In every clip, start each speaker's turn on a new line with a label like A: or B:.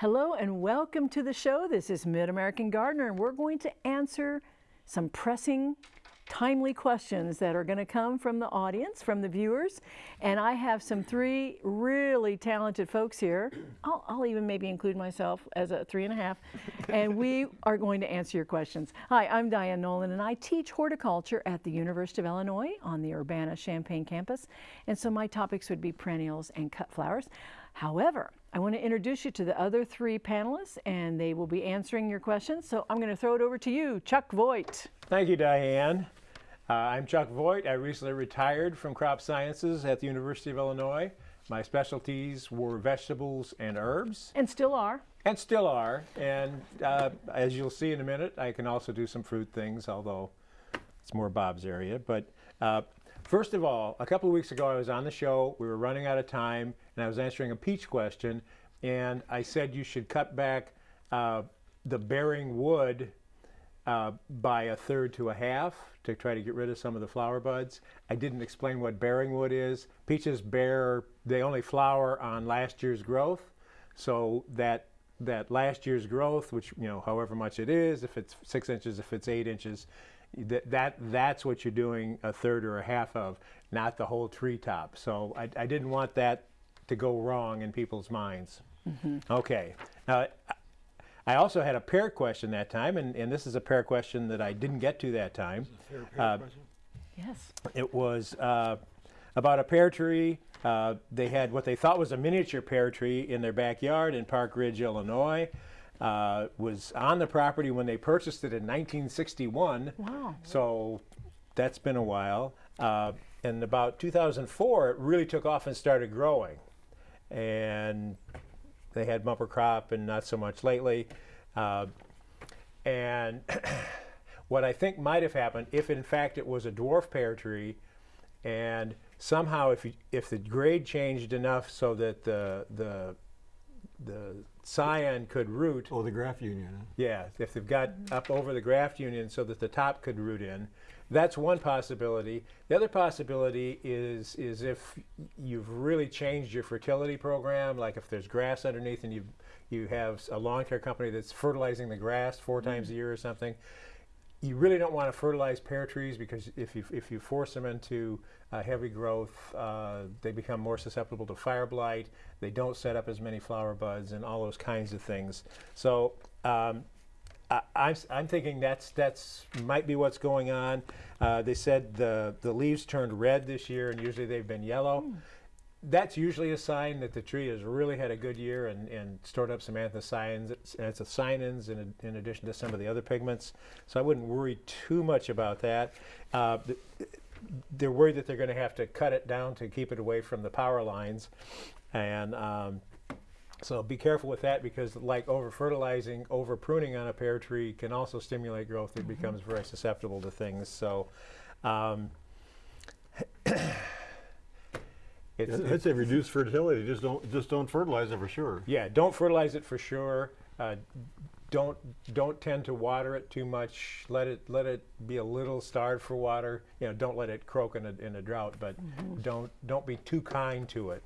A: Hello and welcome to the show. This is Mid-American Gardener and we're going to answer some pressing, timely questions that are going to come from the audience, from the viewers. And I have some three really talented folks here. I'll, I'll even maybe include myself as a three and a half. and we are going to answer your questions. Hi, I'm Diane Nolan and I teach horticulture at the University of Illinois on the Urbana-Champaign campus. And so my topics would be perennials and cut flowers. However, I want to introduce you to the other three panelists and they will be answering your questions. So I'm going to throw it over to you, Chuck Voigt.
B: Thank you, Diane. Uh, I'm Chuck Voigt. I recently retired from crop sciences at the University of Illinois. My specialties were vegetables and herbs.
A: And still are.
B: And still are. And uh, as you'll see First of all, a couple of weeks ago I was on the show, we were running out of time, and I was answering a peach question, and I said you should cut back uh, the bearing wood uh, by a third to a half to try to get rid of some of the flower buds. I didn't explain what bearing wood is. Peaches bear, they only flower on last year's growth, so that that last year's growth, which, you know, however much it is, if it's six inches, if it's eight inches, that, that that's what you're doing a third or a half of, not the whole treetop. So I, I didn't want that to go wrong in people's minds. Mm -hmm. Okay. Now, I also had a pear question that time, and, and this is a pear question that I didn't get to that time.
C: Pear, pear uh,
A: yes.
B: It was uh, about a pear tree. Uh, they had what they thought was a miniature pear tree in their backyard in Park Ridge, Illinois uh, was on the property when they purchased it in 1961.
A: Wow.
B: So that's been a while. Uh, in about 2004, it really took off and started growing. And they had bumper crop and not so much lately. Uh, and what I think might have happened, if in fact it was a dwarf pear tree, and somehow if, you, if the grade changed enough so that the, the the scion could root.
C: Oh, the graft union. Huh?
B: Yeah, if they've got mm -hmm. up over the graft union so that the top could root in. That's one possibility. The other possibility is, is if you've really changed your fertility program, like if there's grass underneath and you you have a lawn care company that's fertilizing the grass 4 mm -hmm. times a year or something, you really don't want to fertilize pear trees because if you, if you force them into uh, heavy growth, uh, they become more susceptible to fire blight. They don't set up as many flower buds and all those kinds of things. So um, I, I'm, I'm thinking that's that's might be what's going on. Uh, they said the the leaves turned red this year, and usually they've been yellow. Mm that's usually a sign that the tree has really had a good year and, and stored up some anthocyanins, and it's a cyanins in, in addition to some of the other pigments. So I wouldn't worry too much about that. Uh, they're worried that they're going to have to cut it down to keep it away from the power lines. And um, so be careful with that because like over fertilizing, over pruning on a pear tree can also stimulate growth. It mm -hmm. becomes very susceptible to things. So um,
C: It's, I'd say reduce fertility. Just don't just don't fertilize it for sure.
B: Yeah, don't fertilize it for sure. Uh, don't don't tend to water it too much. Let it let it be a little starved for water. You know, don't let it croak in a, in a drought, but mm -hmm. don't don't be too kind to it.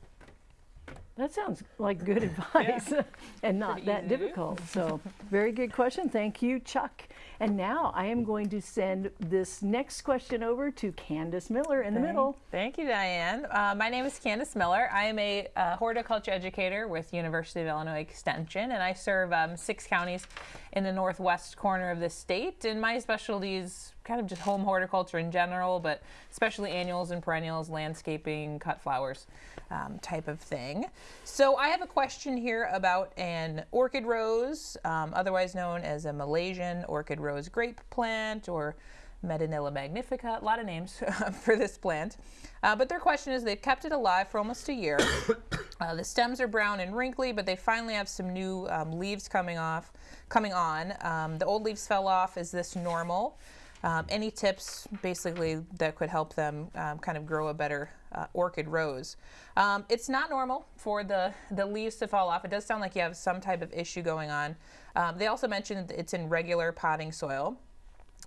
A: That sounds like good advice yeah. and not Pretty that difficult. so very good question. Thank you, Chuck. And now I am going to send this next question over to Candace Miller in the middle.
D: Thank you, Diane. Uh, my name is Candace Miller. I am a uh, horticulture educator with University of Illinois Extension, and I serve um, six counties in the northwest corner of the state. And my specialty is kind of just home horticulture in general, but especially annuals and perennials, landscaping, cut flowers um, type of thing. So I have a question here about an orchid rose, um, otherwise known as a Malaysian orchid rose grape plant or Medinilla magnifica, a lot of names for this plant. Uh, but their question is they've kept it alive for almost a year. Uh, the stems are brown and wrinkly, but they finally have some new um, leaves coming off, coming on. Um, the old leaves fell off. Is this normal? Um, any tips basically that could help them um, kind of grow a better uh, orchid rose. Um, it's not normal for the, the leaves to fall off. It does sound like you have some type of issue going on. Um, they also mentioned it's in regular potting soil.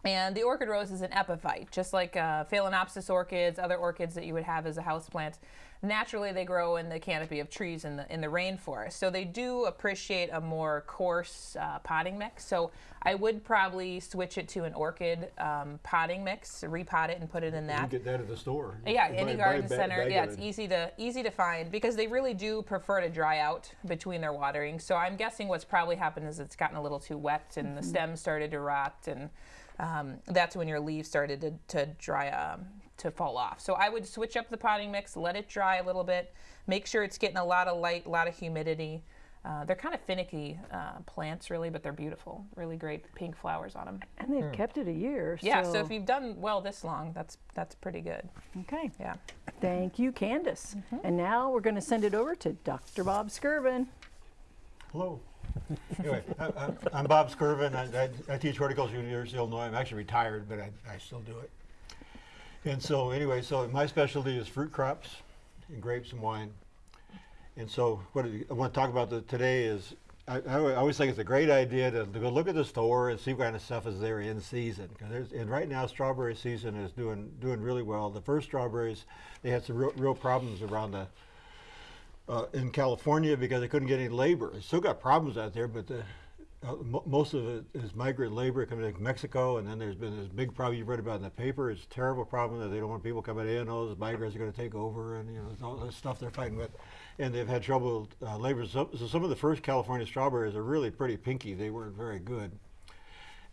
D: And the orchid rose is an epiphyte, just like uh, Phalaenopsis orchids, other orchids that you would have as a houseplant. Naturally, they grow in the canopy of trees in the in the rainforest, so they do appreciate a more coarse uh, potting mix. So I would probably switch it to an orchid um, potting mix, repot it, and put it in that.
C: can get that at the store.
D: Yeah, any garden center. Yeah, it's
C: it.
D: easy to easy to find because they really do prefer to dry out between their watering. So I'm guessing what's probably happened is it's gotten a little too wet and the stems started to rot, and um, that's when your leaves started to, to dry um, to fall off. So I would switch up the potting mix, let it dry a little bit, make sure it's getting a lot of light, a lot of humidity. Uh, they're kind of finicky uh, plants, really, but they're beautiful. Really great pink flowers on them.
A: And they've kept it a year.
D: Yeah, so if you've done well this long, that's that's pretty good.
A: okay.
D: Yeah.
A: Thank you, Candace. And now we're going to send it over to Dr. Bob Skirvin.
C: Hello. Anyway, I, I'm Bob Skirvin. I, I, I teach horticulture at the University of Illinois. I'm actually retired, but I, I still do it. And so, anyway, so my specialty is fruit crops, and grapes and wine. And so, what I want to talk about the, today is I, I always think it's a great idea to, to go look at the store and see what kind of stuff is there in season. And right now strawberry season is doing doing really well. The first strawberries, they had some real, real problems around the uh, in California because they couldn't get any labor. They still got problems out there, but the, uh, mo most of it is migrant labor coming from Mexico, and then there's been this big problem you've read about in the paper. It's a terrible problem that they don't want people coming in. All those migrants are going to take over, and you know all this stuff they're fighting with, and they've had trouble uh, labor. So, so some of the first California strawberries are really pretty pinky. They weren't very good,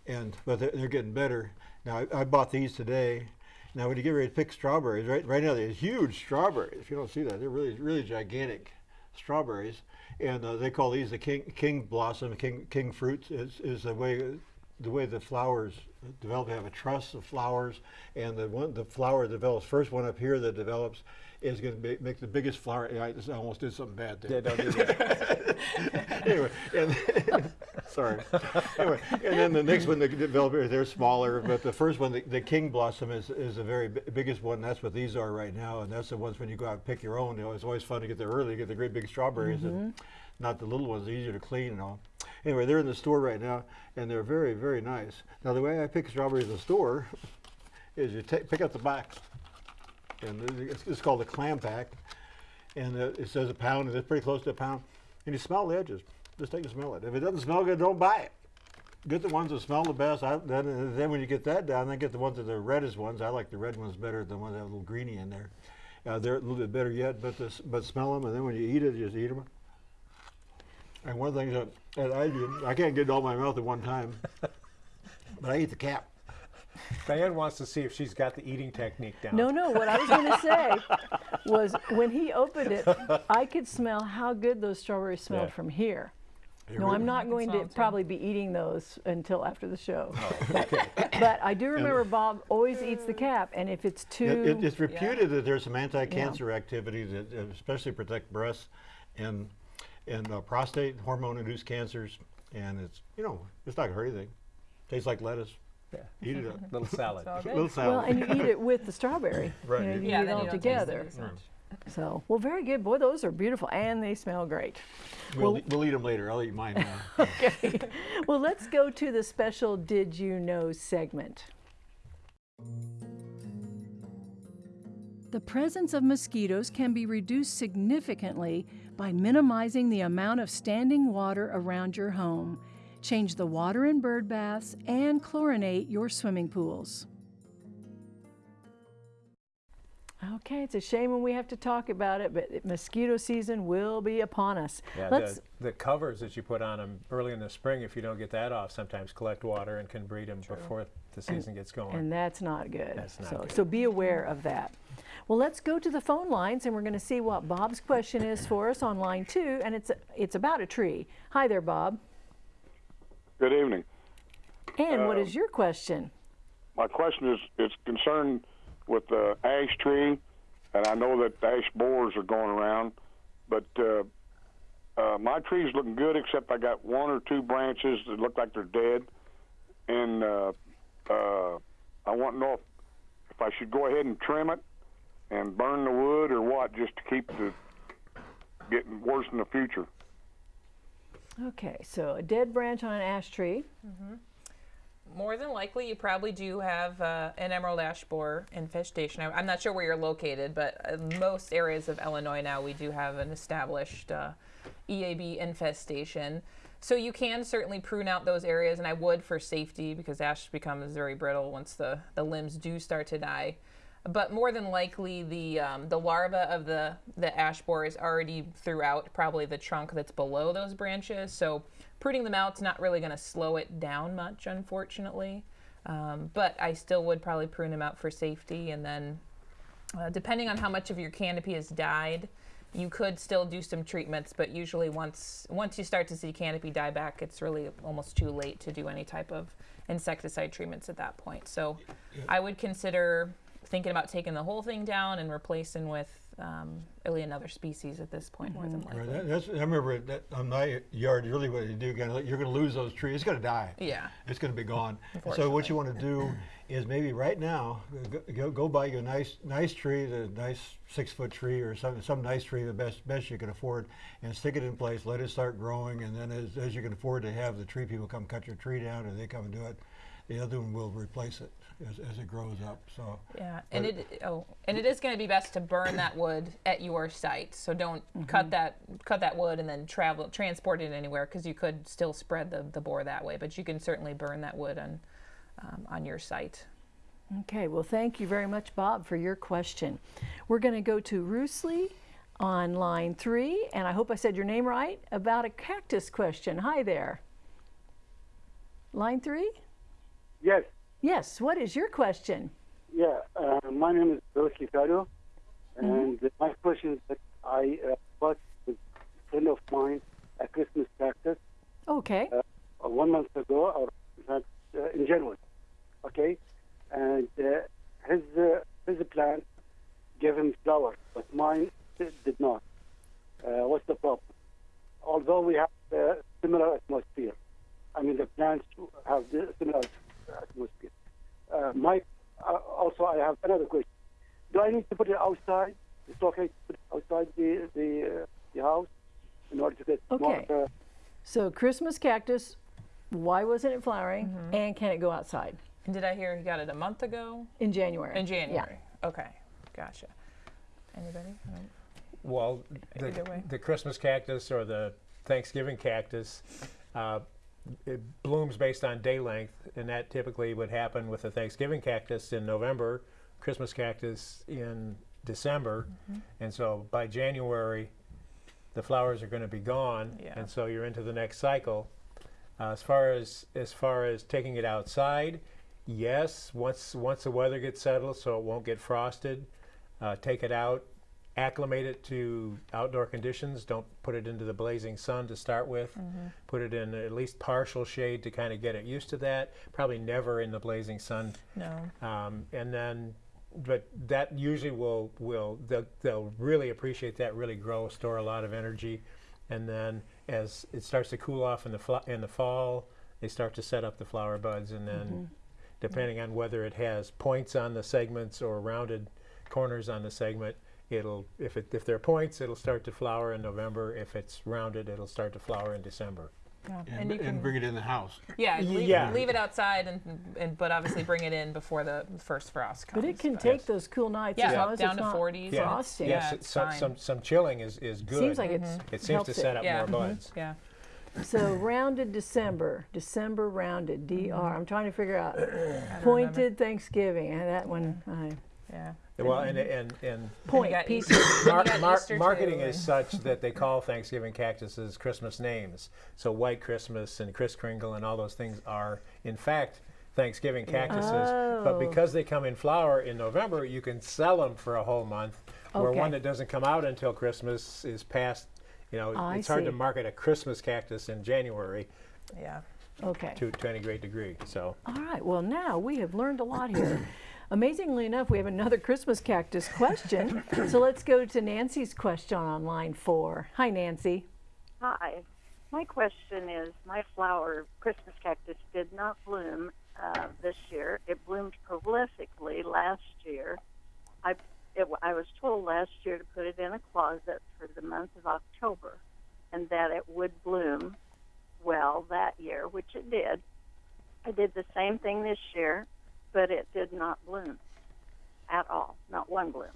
C: and but they're, they're getting better. Now I, I bought these today. Now, when you get ready to pick strawberries, right, right now they're huge strawberries. If you don't see that, they're really, really gigantic strawberries, and uh, they call these the king, king blossom, king, king fruits. Is, is the way, the way the flowers develop. They have a truss of flowers, and the one, the flower develops first one up here that develops is going to make the biggest flower. I, almost did something bad there
B: Yeah, don't do that.
C: anyway, and sorry. Anyway, and then the next one, the developer, they're smaller, but the first one, the, the king blossom, is is the very bi- biggest one. That's what these are right now, and that's the ones when you go out and pick your own. You know, it's always fun to get there early, get the great big strawberries, and not the little ones. Easier to clean and all. Anyway, they're in the store right now, and they're very, very nice. Now, the way I pick strawberries in the store is you take pick up the box, and it's, it's called a clam pack and uh, it says a pound, and it's pretty close to a pound. And you smell the edges. Just take a smell it. If it doesn't smell good, don't buy it. Get the ones that smell the best. I, then, then when you get that down, then get the ones that are the reddest ones. I like the red ones better than the ones that have a little greeny in there. Uh, they're a little bit better yet, but this, but smell them, and then when you eat it, you just eat them. And one of the things that, that I do, I can't get it all my mouth at one time, but I eat the cap.
B: Diane wants to see if she's got the eating technique down.
A: No, no, what I was going to say was when he opened it, I could smell how good those strawberries smelled
B: Yeah.
A: from here.
C: They
A: No,
C: really-
A: I'm not going to
D: too.
A: probably be eating those until after the show.
B: Oh,
A: But I do remember Bob always eats the cap, and if it's too,
C: it, it's reputed that there's some anti-cancer activity that uh, especially protect breasts and and uh, prostate hormone-induced cancers, and it's you know it's not gonna hurt anything. Tastes like lettuce.
B: Yeah.
C: Eat it up.
B: Little salad.
D: all good.
C: Little
A: well, and you eat it with the strawberry.
C: Right,
A: You, know,
C: you-
A: you
D: Yeah,
A: eat it all
D: you it
A: together.
D: As much.
A: So, well, very good. Boy, those are beautiful, and they smell great.
C: we'll, e- we'll eat them later. I'll eat mine now.
A: Okay. well, let's go to the special Did You Know segment. The presence of mosquitoes can be reduced significantly by minimizing the amount of standing water around your home. Change the water in bird baths and chlorinate your swimming pools. Okay, it's a shame when we have to talk about it, but mosquito season will be upon us.
B: Yeah,
A: Let's
B: the, the covers that you put on them early in the spring, if you don't get that off, sometimes collect water and can breed them before the season gets going.
A: And that's not good.
B: That's not
A: so,
B: good.
A: so be aware of that. Well, let's go to the phone lines and we're going to see what Bob's question is for us on line two, and it's it's about a tree. Hi there, Bob.
E: Good evening.
A: And what
E: Uh,
A: is your question?
E: My question is it's concerned with the ash tree, and I know that ash borers are going around, but uh, uh, my tree's looking good except I got one or two branches that look like they're dead, and uh, uh, I want to know if, if I should go ahead and trim it and burn the wood or what, just to keep the getting worse in the future.
A: Okay, so a dead branch on an ash tree.
D: More than likely, you probably do have uh, an emerald ash borer infestation. I, I'm not sure where you're located, but in most areas of Illinois now, we do have an established uh, EAB infestation. So you can certainly prune out those areas, and I would for safety because ash becomes very brittle once the, the limbs do start to die. But more than likely, the um, the larva of the the ash borer is already throughout probably the trunk that's below those branches. So pruning them out's not really going to slow it down much, unfortunately. Um, but I still would probably prune them out for safety, and then uh, depending on how much of your canopy has died, you could still do some treatments. But usually, once once you start to see canopy die back, it's really almost too late to do any type of insecticide treatments at that point. So I would consider thinking about taking the whole thing down and replacing with um, really another species at this point, more than likely.
C: Right, that's, I remember that on my yard, really what you do, you're gonna, lose those trees. It's gonna die.
D: Yeah.
C: It's gonna be gone. So what you want to do is maybe right now, go, go, buy you a nice, nice tree, the nice six foot tree or some, some nice tree, the best, best you can afford, and stick it in place. Let it start growing, and then as, as you can afford to have the tree people come cut your tree down, or they come and do it, the other one will replace it as, as it grows up. So.
D: Yeah, and it oh, and it is going to be best to burn that wood at your site. So don't cut that cut that wood and then travel transport it anywhere because you could still spread the, the borer that way. But you can certainly burn that wood on um, on your site.
A: Okay, well, thank you very much, Bob, for your question. We're going to go to Roosley on line three, and I hope I said your name right, about a cactus question. Hi there. Line three?
F: Yes,
A: Yes, what is your question?
F: yeah. Uh, my name is Bruce Licado, and my question is that I uh, bought with a friend of mine a Christmas cactus
A: Okay,
F: uh, one month ago, or in fact, uh, in January. Okay, and uh, his uh, his plant gave him flowers, but mine did not. Uh, what's the problem? Although we have similar atmosphere, I mean the plants have the similar atmosphere. Uh, my uh, also I have another question. Do I need to put it outside? It's okay to put it outside the the, uh, the house in order to get
A: Okay.
F: more. Uh,
A: so Christmas cactus, why wasn't it flowering, and can it go outside
D: And did I hear he got it a month ago
A: in January?
D: in January? Yeah. Okay, gotcha. Anybody?
B: Well, the, the Christmas cactus or the Thanksgiving cactus, uh, it blooms based on day length, and that typically would happen with the Thanksgiving cactus in November, Christmas cactus in December,
D: Mm-hmm.
B: and so by January, the flowers are going to be gone,
D: Yeah.
B: and so you're into the next cycle. Uh, as far as as far as taking it outside, yes, once once the weather gets settled, so it won't get frosted, uh, take it out, acclimate it to outdoor conditions. Don't put it into the blazing sun to start with. Put it in at least partial shade to kind of get it used to that. Probably never in the blazing sun.
D: No.
B: Um, and then, but that usually will will they'll, they'll really appreciate that. Really grow, store a lot of energy, and then as it starts to cool off in the in the fall, they start to set up the flower buds, and then depending on whether it has points on the segments or rounded corners on the segment, it'll if it if there are points, it'll start to flower in November. If it's rounded, it'll start to flower in December.
D: Yeah.
C: And,
D: you
C: and
D: can-
C: bring it in the house.
D: Yeah, leave,
B: Yeah.
D: leave it outside, and, and but obviously bring it in before the first frost comes.
A: But it can
B: Yes.
A: take those cool nights
D: Yeah,
A: as long as
D: down
A: it's
D: to
A: not
D: 40s.
B: Yeah.
A: frosting.
D: Yeah,
B: yes,
D: it's
B: some, some some chilling is is good.
A: Seems like it's
B: it seems
A: helps
B: to
A: it.
B: set up
D: Yeah.
B: more
D: Mhm.
B: buds.
D: Yeah.
A: So rounded December, December rounded,
D: Mm-hmm.
A: DR. I'm trying to figure out pointed Thanksgiving. and That one, I,
D: Yeah.
B: Well, and and and
A: point
D: got
A: piece.
B: Mar- mar- marketing is such that they call Thanksgiving cactuses Christmas names. So White Christmas and Kris Kringle and all those things are, in fact, Thanksgiving cactuses.
A: Oh.
B: But because they come in flower in November, you can sell them for a whole month. Where one that doesn't come out until Christmas is past. You know,
A: I
B: it's hard to market a Christmas cactus in January
D: Yeah.
A: Okay.
B: to, to any great degree. So.
A: All right. Well, now we have learned a lot here. Amazingly enough, we have another Christmas cactus question. so let's go to Nancy's question on line four. Hi, Nancy.
G: Hi. My question is my flower, Christmas cactus, did not bloom uh, this year. It bloomed prolifically last year. I, it, I was told last year to put it in a closet for the month of October and that it would bloom well that year, which it did. I did the same thing this year, but it did not bloom at all. Not one bloom.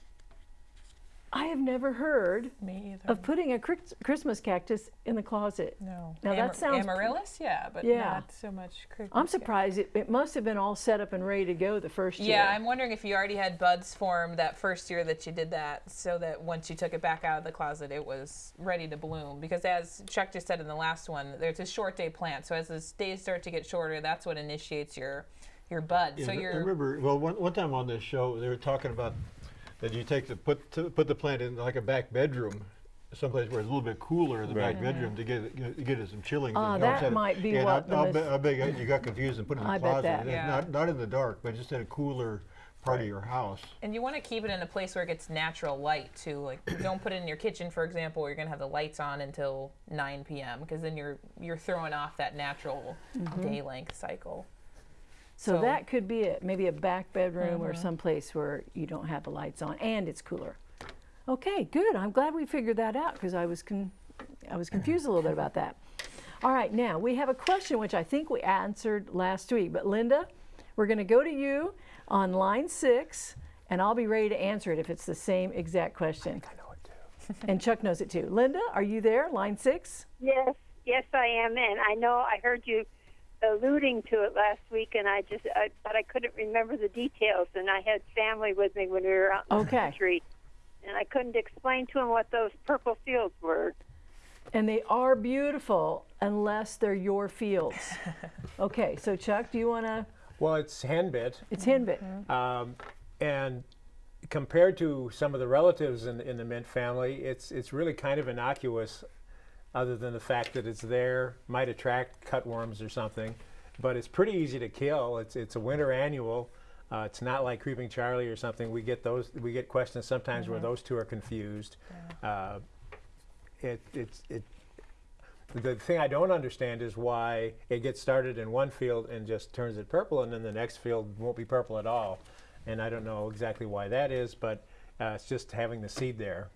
A: I have never heard
D: Me either.
A: of putting a Christmas cactus in the closet.
D: no.
A: Now that sounds-
D: amaryllis, yeah, but
A: Yeah.
D: not so much. Christmas
A: I'm surprised it, it must have been all set up and ready to go the first year.
D: Yeah, I'm wondering if you already had buds form that first year that you did that, so that once you took it back out of the closet, it was ready to bloom. Because as Chuck just said in the last one, there's a short day plant. So as the days start to get shorter, that's what initiates your your bud.
C: Yeah,
D: so
C: I
D: you're
C: remember, well, one, one time on this show, they were talking about that you take the, put, to, put the plant in like a back bedroom, someplace where it's a little bit cooler in the back bedroom to get, it- get it- some chilling.
A: Ah,
C: thing.
A: that
C: Instead
A: might be
C: and
A: what
C: I,
A: the
C: I'll
A: mis-
C: bet, I bet you got confused and put it in the
A: I bet
C: closet.
A: that.
D: Yeah.
C: Not, not in the dark, but just in a cooler part of your house.
D: and you want to keep it in a place where it gets natural light too. Like don't put it in your kitchen, for example, where you're gonna have the lights on until 9 p.m. Because then you're you're throwing off that natural
A: Mm-hmm.
D: day length cycle.
A: So,
D: So-
A: that could be it. Maybe a back bedroom or mm-hmm. someplace where you don't have the lights on and it's cooler. Okay, good. I'm glad we figured that out because I was con- I was confused a little bit about that. All right, now we have a question which I think we answered last week. But Linda, we're going to go to you on line six, and I'll be ready to answer it if it's the same exact question.
B: I know it too.
A: And Chuck knows it too. Linda, are you there? Line six.
H: Yes, yes, I am and I know I heard you alluding to it last week, and I just, I, but I couldn't remember the details. And I had family with me when we were out in
A: Okay.
H: the country, and I couldn't explain to them what those purple fields were.
A: And they are beautiful unless they're your fields. okay, so Chuck, do you want to?
B: Well, it's henbit.
A: It's henbit.
B: Um, and compared to some of the relatives in, in the mint family, it's it's really kind of innocuous, other than the fact that it's there, might attract cutworms or something, but it's pretty easy to kill. It's it's a winter annual. Uh, it's not like creeping Charlie or something. We get those. We get questions sometimes where those two are confused. Uh, it it's it. The thing I don't understand is why it gets started in one field and just turns it purple, and then the next field won't be purple at all. And I don't know exactly why that is, but uh, it's just having the seed there,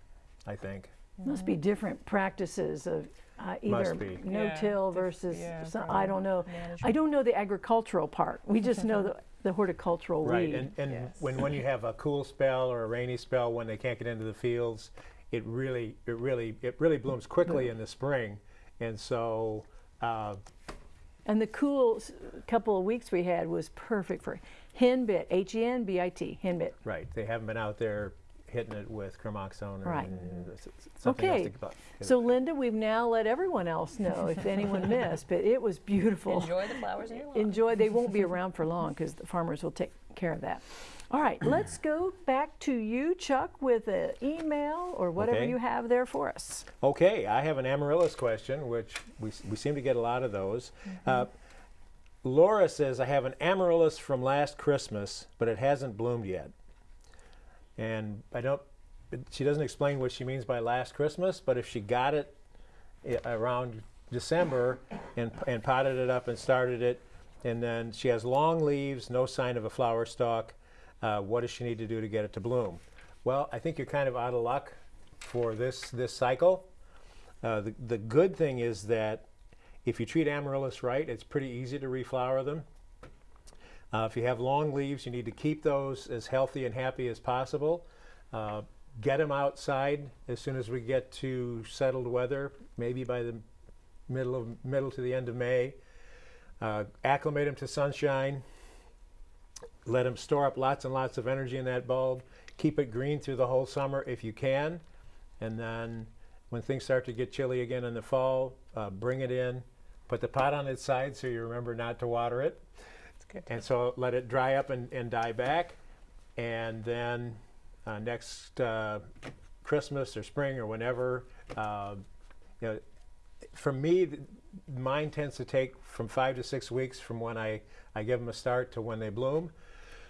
B: I think.
A: Must be different practices of uh, either no-till
D: diff-
A: versus.
D: yeah,
A: some, I don't know. I don't know the agricultural part. We just know the, the horticultural
B: Right,
A: weed.
B: and, and
D: Yes.
B: when, when you have a cool spell or a rainy spell when they can't get into the fields, it really it really it really blooms quickly in the spring, and so uh,
A: And the cool couple of weeks we had was perfect for henbit, H-E-N-B-I-T, henbit.
B: right they haven't been out there hitting it with Gramoxone or
A: Right.
B: s- s- something else
A: Okay,
B: to get-
A: so Linda, we've now let everyone else know if anyone missed, but it was beautiful.
D: Enjoy the flowers in your lawn.
A: enjoy. They won't be around for long because the farmers will take care of that. All right, let's go back to you, Chuck, with an email or whatever
B: Okay.
A: you have there for us.
B: Okay, I have an amaryllis question, which we, we seem to get a lot of those. Uh, Laura says, I have an amaryllis from last Christmas, but it hasn't bloomed yet. And I don't, she doesn't explain what she means by last Christmas, but if she got it around December and, and potted it up and started it, and then she has long leaves, no sign of a flower stalk, uh, what does she need to do to get it to bloom? Well, I think you're kind of out of luck for this, this cycle. Uh, the, the good thing is that if you treat amaryllis right, it's pretty easy to reflower them. Uh, if you have long leaves, you need to keep those as healthy and happy as possible. Uh, get them outside as soon as we get to settled weather, maybe by the middle of middle to the end of May. Uh, acclimate them to sunshine. Let them store up lots and lots of energy in that bulb. Keep it green through the whole summer if you can, and then when things start to get chilly again in the fall, uh, bring it in. Put the pot on its side so you remember not to water it. And so let it dry up and, and die back. And then uh, next uh, Christmas or spring or whenever, uh, you know, for me, th- mine tends to take from five to six weeks from when I, I give them a start to when they bloom.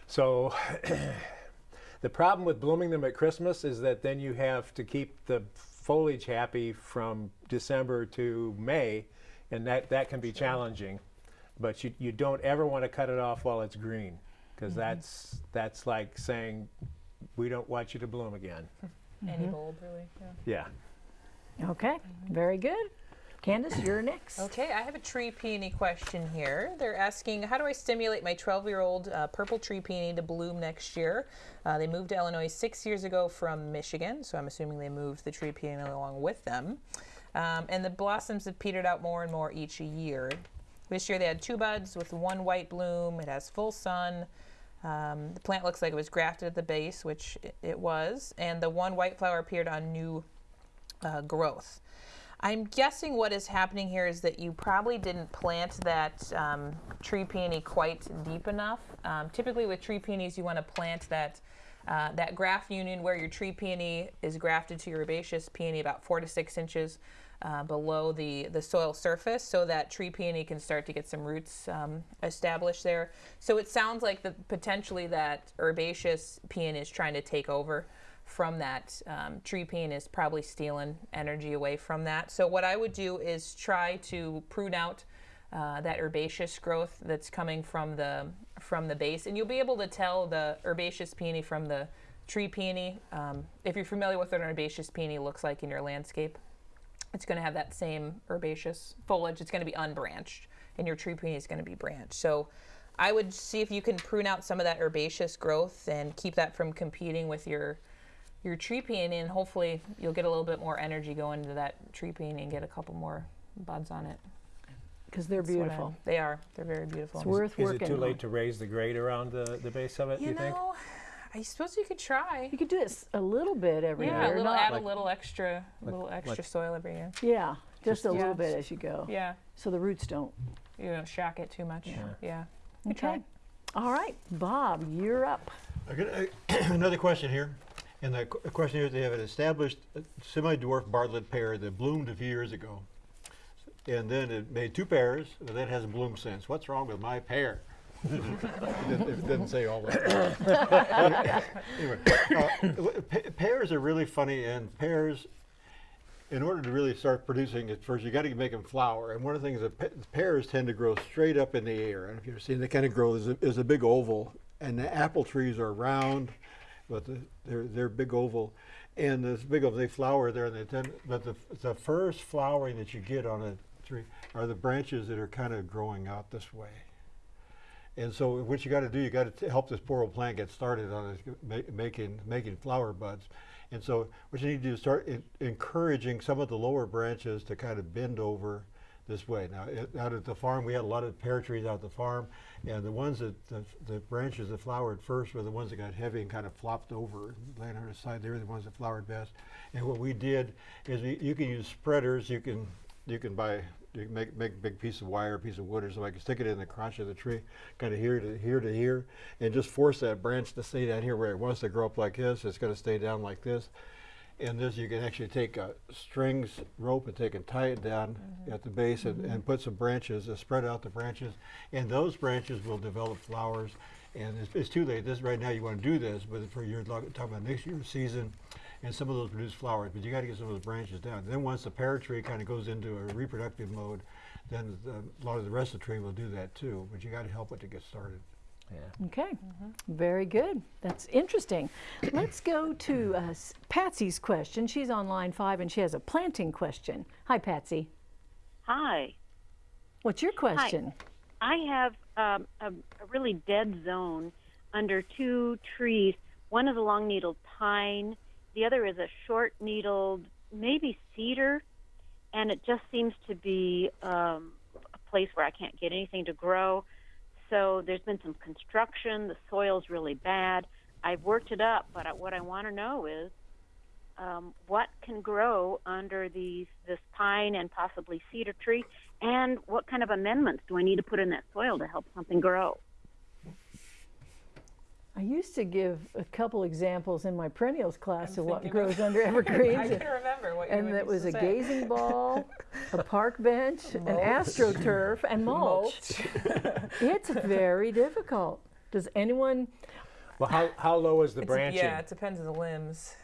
B: So the problem with blooming them at Christmas is that then you have to keep the foliage happy from December to May, and that, that can be challenging. But you, you don't ever want to cut it off while it's green, because that's, that's like saying, we don't want you to bloom again.
D: Any bulb, really. Yeah.
B: Yeah.
A: Okay, very good. Candace, you're next.
D: Okay, I have a tree peony question here. They're asking, how do I stimulate my 12 year old uh, purple tree peony to bloom next year? Uh, they moved to Illinois six years ago from Michigan, so I'm assuming they moved the tree peony along with them. Um, and the blossoms have petered out more and more each year. This year they had two buds with one white bloom. It has full sun. Um, the plant looks like it was grafted at the base, which it, was, and the one white flower appeared on new uh, growth. I'm guessing what is happening here is that you probably didn't plant that um, tree peony quite deep enough. Um, typically, with tree peonies, you want to plant that uh, that graft union where your tree peony is grafted to your herbaceous peony about four to six inches uh, below the the soil surface, so that tree peony can start to get some roots um, established there. So it sounds like the potentially that herbaceous peony is trying to take over from that um, tree peony is probably stealing energy away from that. So what I would do is try to prune out uh, that herbaceous growth that's coming from the from the base, and you'll be able to tell the herbaceous peony from the tree peony. Um, if you're familiar with what an herbaceous peony looks like in your landscape, it's going to have that same herbaceous foliage. It's going to be unbranched, and your tree peony is going to be branched. So. I would see if you can prune out some of that herbaceous growth and keep that from competing with your your tree peony and hopefully you'll get a little bit more energy going into that tree peony and get a couple more buds on it.
A: Because they're
D: That's what I-
A: beautiful.
D: They are. They're very beautiful.
A: It's worth
B: Is
A: working
B: it too
A: on.
B: late to raise the grade around the, the base of it,
D: you
B: you think?
D: Know, I suppose you could try.
A: You could do this a little bit every
D: Yeah, a
A: year.
D: little, add
B: like-
D: a little extra, a little extra
B: like-
D: soil every year.
A: yeah, just a little bit as you go.
D: Yeah,
A: So the roots don't.
D: you don't shock it too much. Yeah. Good
A: Okay.
D: try.
A: All right, Bob, you're up.
C: I got a- another question here. And the qu- question here is they have an established uh, semi-dwarf Bartlett pear that bloomed a few years ago. And then it made two pears, but that hasn't bloomed since. What's wrong with my pear? It, didn't, it didn't say all that. anyway, uh, pears are really funny, and pears, in order to really start producing at first, you got to make them flower. And one of the things that pe- pears tend to grow straight up in the air. And if you've seen, they kind of grow as a, as a big oval. And the apple trees are round, but the, they're they're big oval. And this big oval, they flower there, and they tend. But the the first flowering that you get on a tree are the branches that are kind of growing out this way. And so what you got to do, you got to help this poor old plant get started on making making flower buds. And so what you need to do is start en- encouraging some of the lower branches to kind of bend over this way. Now, it, out at the farm, we had a lot of pear trees out at the farm, and the ones that the, the branches that flowered first were the ones that got heavy and kind of flopped over, laying on the side. They were the ones that flowered best. And what we did is we, you can use spreaders. You can you can buy you can make make a big piece of wire, a piece of wood or something. I can stick it in the crotch of the tree, kind of here to here to here, and just force that branch to stay down here where it wants to grow up like this. It's going to stay down like this. And this, you can actually take a strings rope and take and tie it down at the base and, and put some branches, uh, spread out the branches, and those branches will develop flowers. And it's, it's too late. This right now you want to do this, but for your talking about next year's season, and some of those produce flowers. But you got to get some of those branches down. Then once the pear tree kind of goes into a reproductive mode, then the, a lot of the rest of the tree will do that too. But you got to help it to get started. Yeah.
A: Okay, very good. That's interesting. Let's go to uh, Patsy's question. She's on line five and she has a planting question. Hi, Patsy.
I: Hi.
A: What's your question? Hi.
I: I have um, a, a really dead zone under two trees. One is a long needled pine, the other is a short needled, maybe cedar, and it just seems to be um, a place where I can't get anything to grow. So there's been some construction. The soil's really bad. I've worked it up, but what I want to know is um, what can grow under these this pine and possibly cedar tree, and what kind of amendments do I need to put in that soil to help something grow?
A: I used to give a couple examples in my perennials class of what grows under evergreens.
D: I can remember what you
A: and
D: would
A: that was a
D: say.
A: gazing ball, a park bench, an astroturf, and mulch. it's very difficult. Does anyone,
B: Well, how, how low is the
D: It's-
B: branching?
D: Yeah, it depends on the limbs.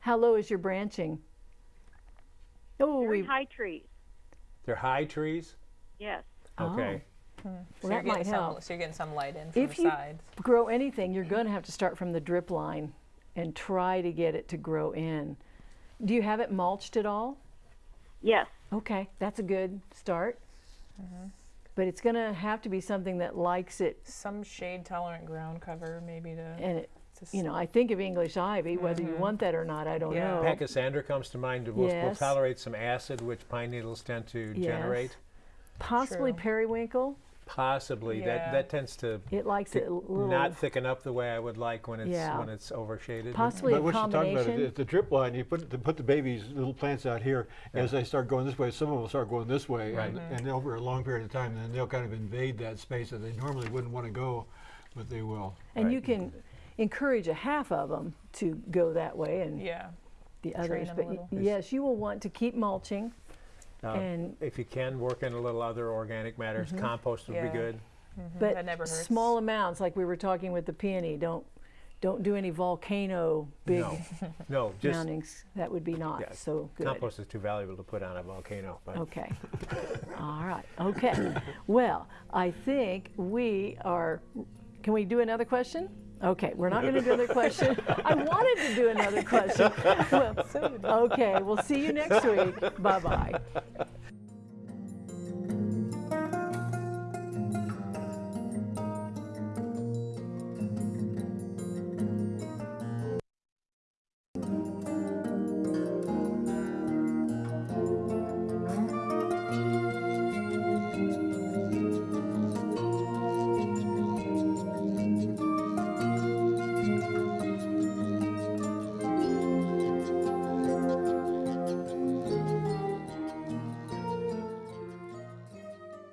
A: how low is your branching? Oh,
I: Very
A: we,
I: high trees.
B: They're high trees?
I: Yes.
B: Okay. Oh.
D: So
A: well,
D: you're
A: that might
D: getting
A: help.
D: Some, so you're getting some light in from
A: If
D: the
A: you
D: sides.
A: grow anything, you're going to have to start from the drip line and try to get it to grow in. Do you have it mulched at all?
I: Yes.
A: Okay, that's a good start. Mm-hmm. But it's going to have to be something that likes it.
D: Some shade tolerant ground cover, maybe to.
A: And, it, you know, I think of English ivy, whether you mm-hmm. want that or not, I don't
D: Yeah.
A: know.
B: Pachysandra comes to mind. Will, will
A: Yes.
B: tolerate some acid, which pine needles tend to
A: Yes.
B: generate.
A: Possibly
D: True.
A: periwinkle.
B: Possibly.
D: Yeah.
B: That that tends to,
A: It likes it a
B: to
A: little.
B: not thicken up the way I would like when it's
A: Yeah.
B: when it's overshaded.
A: Possibly
C: But
A: a
C: what you're talking about
A: combination.
C: is the drip line. You put the, put the babies, little plants out here. As they start going this way, some of them will start going this way,
B: Right.
C: and, and over a long period of time, then they'll kind of invade that space that they normally wouldn't want to go, but they will.
A: and
B: Right.
A: you can encourage a half of them to go that way and
D: Yeah.
A: the
D: train
A: others.
D: 'em
A: But yes, you will want to keep mulching.
B: Uh,
A: and
B: if you can work in a little other organic matters,
A: Mm-hmm.
B: compost would
D: Yeah.
B: be good.
A: but
D: that never hurts.
A: small amounts, like we were talking with the peony. Don't don't do any volcano big
B: No, no, just
A: mountings. That would be not
B: yeah,
A: so good.
B: compost is too valuable to put on a volcano. But
A: Okay. All right. Okay. Well, I think we are. Can we do another question? Okay, we're not going to do another question. I wanted to do another question. Well, okay, we'll see you next week. Bye bye.